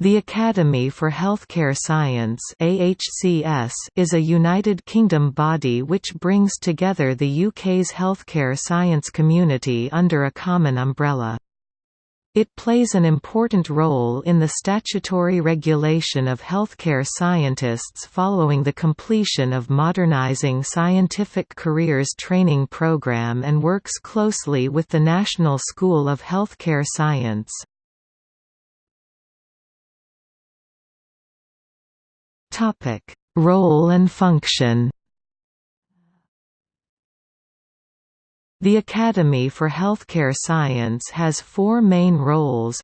The Academy for Healthcare Science is a United Kingdom body which brings together the UK's healthcare science community under a common umbrella. It plays an important role in the statutory regulation of healthcare scientists following the completion of Modernising Scientific Careers training programme and works closely with the National School of Healthcare Science. Topic: Role and function. The Academy for Healthcare Science has four main roles.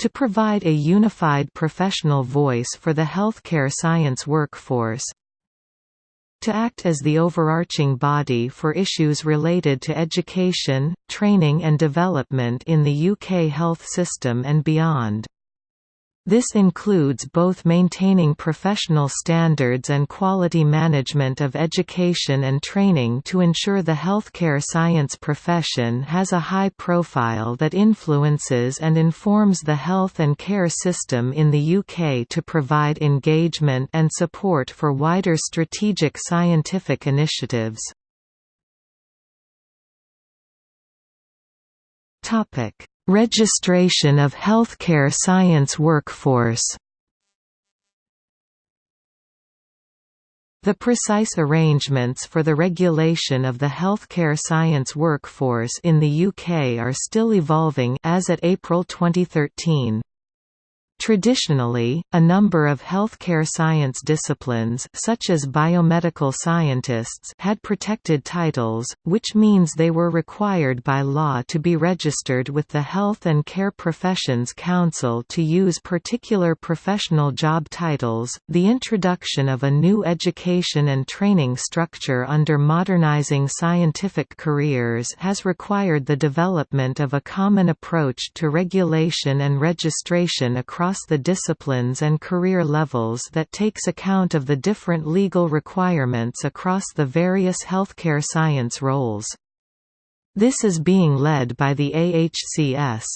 To provide a unified professional voice for the healthcare science workforce. To act as the overarching body for issues related to education, training and development in the UK health system and beyond this includes both maintaining professional standards and quality management of education and training to ensure the healthcare science profession has a high profile that influences and informs the health and care system in the UK to provide engagement and support for wider strategic scientific initiatives. Topic Registration of healthcare science workforce The precise arrangements for the regulation of the healthcare science workforce in the UK are still evolving as at April 2013. Traditionally, a number of healthcare science disciplines such as biomedical scientists had protected titles, which means they were required by law to be registered with the Health and Care Professions Council to use particular professional job titles. The introduction of a new education and training structure under modernizing scientific careers has required the development of a common approach to regulation and registration across across the disciplines and career levels that takes account of the different legal requirements across the various healthcare science roles. This is being led by the AHCS.